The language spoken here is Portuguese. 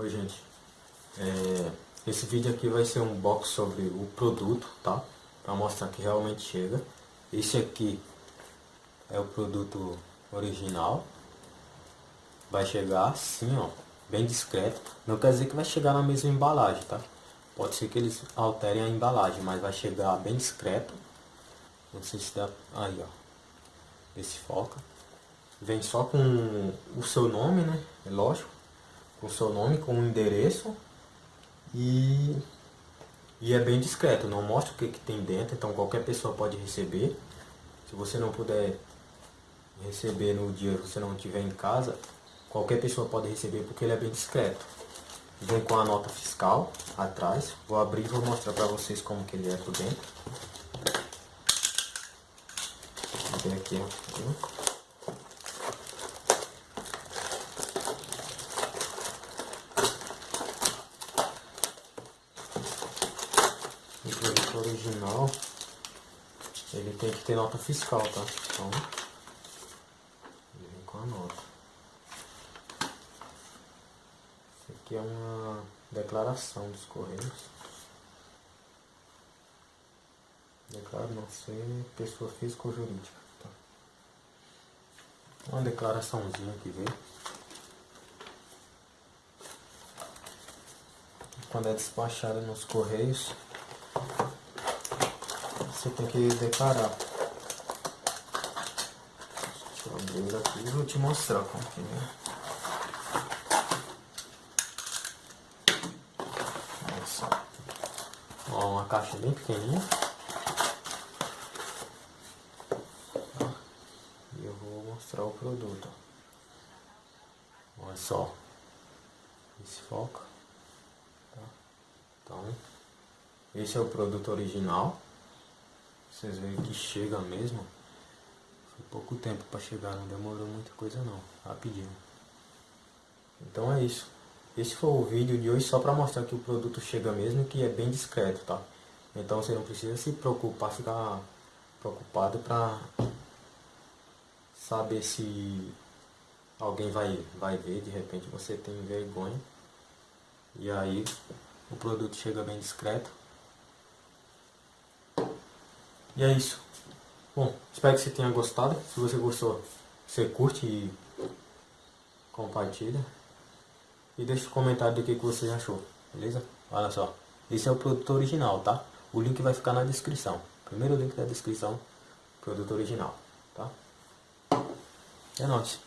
Oi gente, é, esse vídeo aqui vai ser um box sobre o produto, tá? Para mostrar que realmente chega. Esse aqui é o produto original. Vai chegar assim, ó, bem discreto. Não quer dizer que vai chegar na mesma embalagem, tá? Pode ser que eles alterem a embalagem, mas vai chegar bem discreto. Não sei se dá... Aí, ó. Esse foca. Vem só com o seu nome, né? É lógico o seu nome, com o endereço e, e é bem discreto, não mostra o que, que tem dentro, então qualquer pessoa pode receber. Se você não puder receber no dia que você não estiver em casa, qualquer pessoa pode receber porque ele é bem discreto. Vem com a nota fiscal atrás, vou abrir e vou mostrar para vocês como que ele é por dentro. Vem aqui, ó. o produto original ele tem que ter nota fiscal, tá? Então, ele vem com a nota. Isso aqui é uma declaração dos Correios. Declaro não ser pessoa física ou jurídica. Tá? Uma declaraçãozinha que veio. Quando é despachada nos Correios, você tem que declarar. Deixa eu abrir aqui e vou te mostrar como que é. Olha só. Ó, uma caixa bem pequenininha. E eu vou mostrar o produto. Olha só. Esse foca. Tá? Então, esse é o produto original. Vocês veem que chega mesmo. Foi pouco tempo para chegar, não demorou muita coisa não. Rapidinho. Então é isso. Esse foi o vídeo de hoje só para mostrar que o produto chega mesmo que é bem discreto, tá? Então você não precisa se preocupar, ficar preocupado para saber se alguém vai, vai ver, de repente você tem vergonha. E aí o produto chega bem discreto. E é isso. Bom, espero que você tenha gostado. Se você gostou, você curte e compartilha. E deixa um comentário do que, que você achou, beleza? Olha só, esse é o produto original, tá? O link vai ficar na descrição. Primeiro link da descrição, produto original, tá? É nóis.